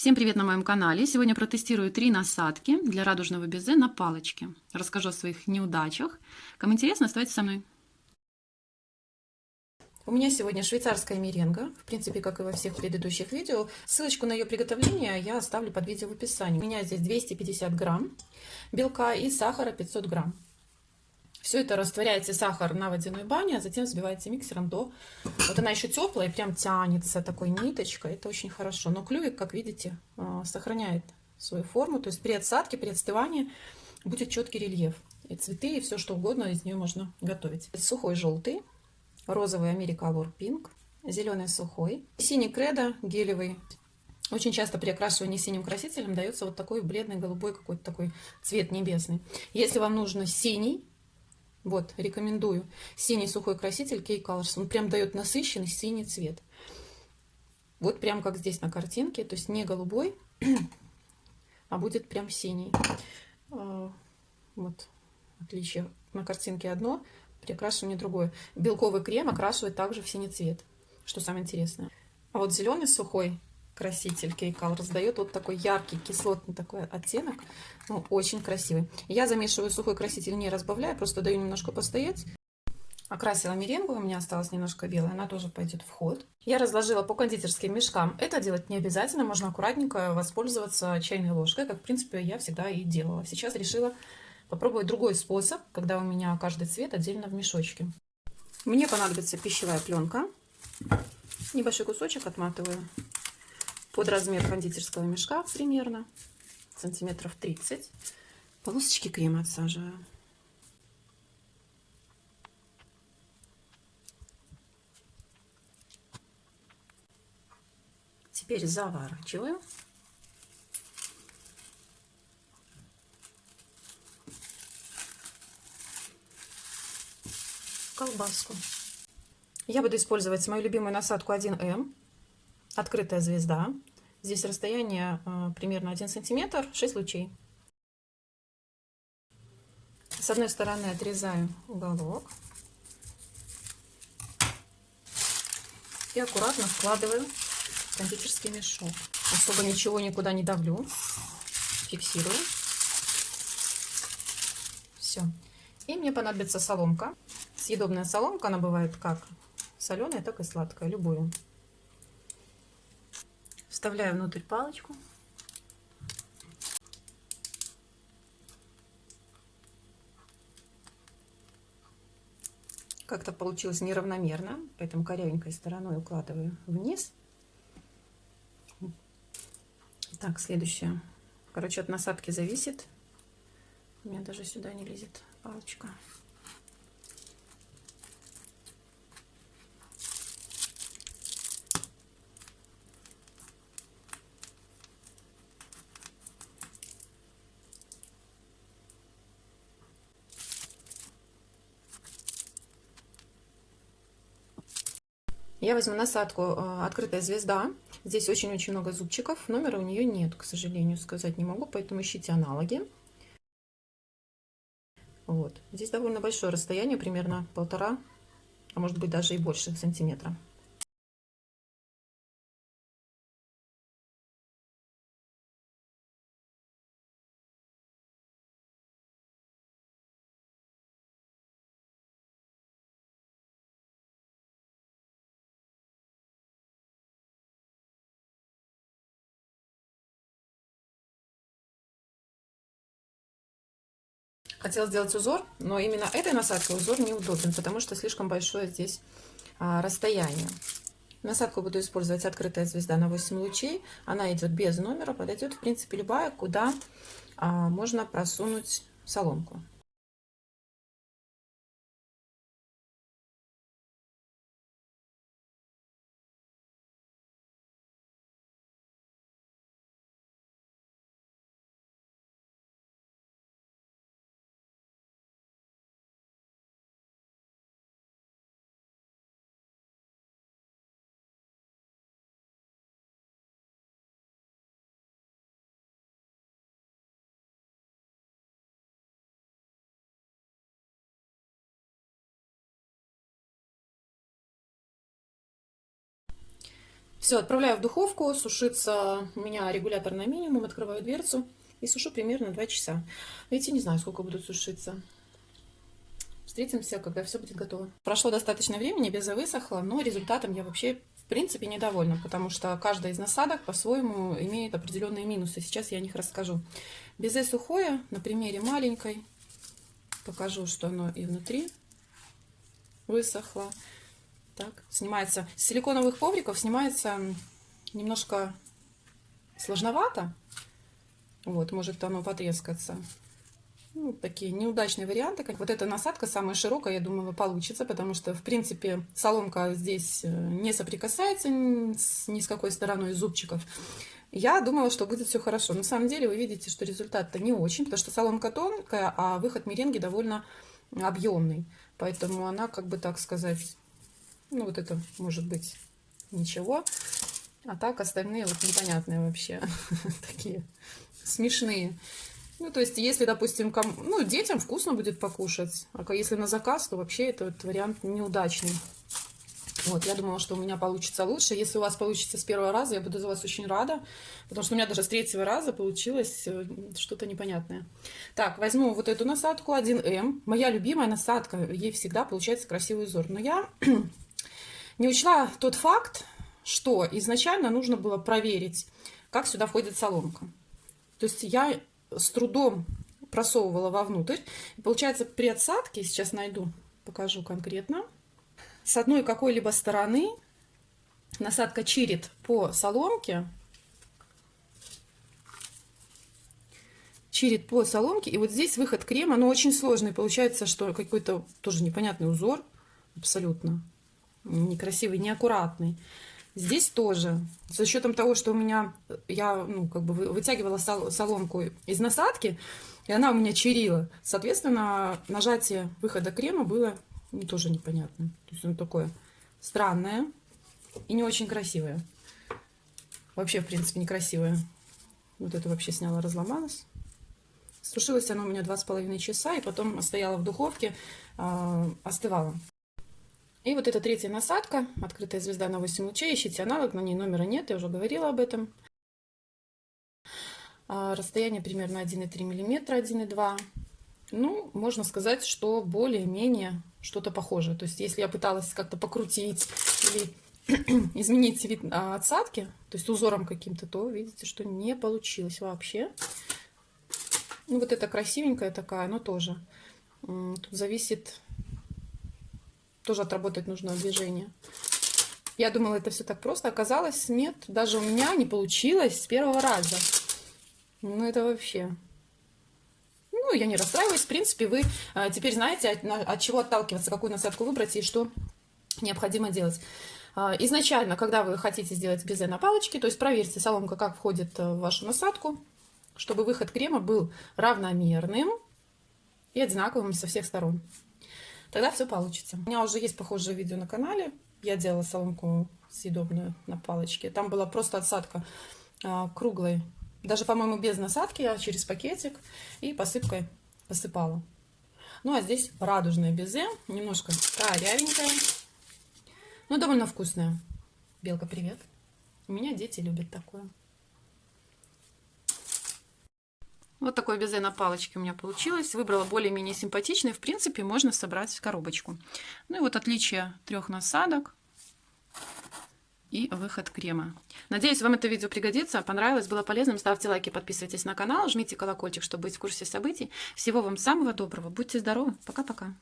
Всем привет на моем канале! Сегодня протестирую три насадки для радужного безе на палочке. Расскажу о своих неудачах. Кому интересно, оставайтесь со мной. У меня сегодня швейцарская меренга, в принципе, как и во всех предыдущих видео. Ссылочку на ее приготовление я оставлю под видео в описании. У меня здесь 250 грамм белка и сахара 500 грамм. Все это растворяется сахар на водяной бане, а затем взбивается миксером до... Вот она еще теплая прям тянется такой ниточкой. Это очень хорошо. Но клювик, как видите, а, сохраняет свою форму. То есть при отсадке, при отстывании будет четкий рельеф. И цветы, и все что угодно из нее можно готовить. Сухой желтый, розовый Америкалор Пинк, зеленый сухой, синий кредо гелевый. Очень часто при окрашивании синим красителем дается вот такой бледный голубой какой-то такой цвет небесный. Если вам нужно синий, вот, рекомендую. Синий сухой краситель Key Colors. Он прям дает насыщенный синий цвет. Вот прям как здесь на картинке. То есть не голубой, а будет прям синий. А, вот, отличие. На картинке одно, при окрашивании другое. Белковый крем окрашивает также в синий цвет, что самое интересное. А вот зеленый сухой краситель Кейкал раздает вот такой яркий кислотный такой оттенок. Ну, очень красивый. Я замешиваю сухой краситель, не разбавляю, просто даю немножко постоять. Окрасила меренгу, у меня осталось немножко белая, она тоже пойдет в ход. Я разложила по кондитерским мешкам. Это делать не обязательно, можно аккуратненько воспользоваться чайной ложкой, как в принципе я всегда и делала. Сейчас решила попробовать другой способ, когда у меня каждый цвет отдельно в мешочке. Мне понадобится пищевая пленка. Небольшой кусочек отматываю под размер кондитерского мешка примерно, сантиметров 30. Полосочки крема отсаживаю. Теперь заворачиваю. колбаску. Я буду использовать мою любимую насадку 1М открытая звезда. Здесь расстояние э, примерно 1 сантиметр, 6 лучей. С одной стороны отрезаю уголок. И аккуратно вкладываю в кондитерский мешок. Особо ничего никуда не давлю. Фиксирую. Все. И мне понадобится соломка. Съедобная соломка, она бывает как соленая, так и сладкая, любую. Вставляю внутрь палочку. Как-то получилось неравномерно, поэтому корявенькой стороной укладываю вниз. Так, следующее. Короче, от насадки зависит. У меня даже сюда не лезет палочка. Я возьму насадку э, «Открытая звезда». Здесь очень-очень много зубчиков. Номера у нее нет, к сожалению, сказать не могу, поэтому ищите аналоги. Вот. Здесь довольно большое расстояние, примерно полтора, а может быть даже и больше сантиметра. Хотела сделать узор, но именно этой насадкой узор неудобен, потому что слишком большое здесь а, расстояние. Насадку буду использовать открытая звезда на 8 лучей. Она идет без номера, подойдет в принципе любая, куда а, можно просунуть соломку. Все, отправляю в духовку, сушится у меня регулятор на минимум, открываю дверцу и сушу примерно 2 часа. Видите, не знаю, сколько будут сушиться. Встретимся, когда все будет готово. Прошло достаточно времени, безе высохла, но результатом я вообще в принципе недовольна, потому что каждая из насадок по-своему имеет определенные минусы. Сейчас я о них расскажу. Безе сухое, на примере маленькой, покажу, что оно и внутри высохло. Так, снимается. С силиконовых ковриков снимается немножко сложновато. Вот, может оно потрескаться. Ну, такие неудачные варианты. Как вот эта насадка самая широкая, я думаю, получится, потому что, в принципе, соломка здесь э, не соприкасается ни с какой стороной зубчиков. Я думала, что будет все хорошо. На самом деле вы видите, что результат-то не очень, потому что соломка тонкая, а выход меренги довольно объемный. Поэтому она, как бы так сказать, ну вот это может быть ничего. А так остальные вот непонятные вообще. Такие смешные. Ну, то есть, если, допустим, ком... ну, детям вкусно будет покушать, а если на заказ, то вообще этот вариант неудачный. Вот, я думала, что у меня получится лучше. Если у вас получится с первого раза, я буду за вас очень рада, потому что у меня даже с третьего раза получилось э, что-то непонятное. Так, возьму вот эту насадку 1М. Моя любимая насадка, ей всегда получается красивый узор. Но я не учла тот факт, что изначально нужно было проверить, как сюда входит соломка. То есть я с трудом просовывала вовнутрь. Получается, при отсадке, сейчас найду, покажу конкретно, с одной какой-либо стороны насадка чирит по соломке, чирит по соломке, и вот здесь выход крема, но очень сложный, получается, что какой-то тоже непонятный узор, абсолютно некрасивый, неаккуратный. Здесь тоже, за счетом того, что у меня, я ну, как бы вытягивала соломку из насадки, и она у меня чирила, соответственно, нажатие выхода крема было ну, тоже непонятно. То есть оно такое странное и не очень красивое. Вообще, в принципе, некрасивое. Вот это вообще сняла, разломалась. Сушилось оно у меня два с половиной часа, и потом стояла в духовке, э, остывала. И вот эта третья насадка, открытая звезда на 8 лучей, ищите аналог, на ней номера нет, я уже говорила об этом. А, расстояние примерно 1,3 мм, 1,2 Ну, можно сказать, что более-менее что-то похожее. То есть, если я пыталась как-то покрутить или изменить вид а, отсадки, то есть узором каким-то, то видите, что не получилось вообще. Ну, вот это красивенькая такая, но тоже. Тут зависит тоже отработать нужно движение. Я думала, это все так просто. Оказалось, нет. Даже у меня не получилось с первого раза. Ну, это вообще... Ну, я не расстраиваюсь. В принципе, вы а, теперь знаете, от, от чего отталкиваться, какую насадку выбрать и что необходимо делать. А, изначально, когда вы хотите сделать безе на палочке, то есть проверьте соломка, как входит в вашу насадку, чтобы выход крема был равномерным и одинаковым со всех сторон тогда все получится. У меня уже есть похожее видео на канале. Я делала соломку съедобную на палочке. Там была просто отсадка а, круглой. Даже, по-моему, без насадки я через пакетик и посыпкой посыпала. Ну, а здесь радужное безе. Немножко корявенькое. Но довольно вкусное. Белка, привет. У меня дети любят такое. Вот такое безе на палочке у меня получилось. Выбрала более-менее симпатичный. В принципе, можно собрать в коробочку. Ну и вот отличие трех насадок и выход крема. Надеюсь, вам это видео пригодится, понравилось, было полезным. Ставьте лайки, подписывайтесь на канал, жмите колокольчик, чтобы быть в курсе событий. Всего вам самого доброго, будьте здоровы, пока-пока.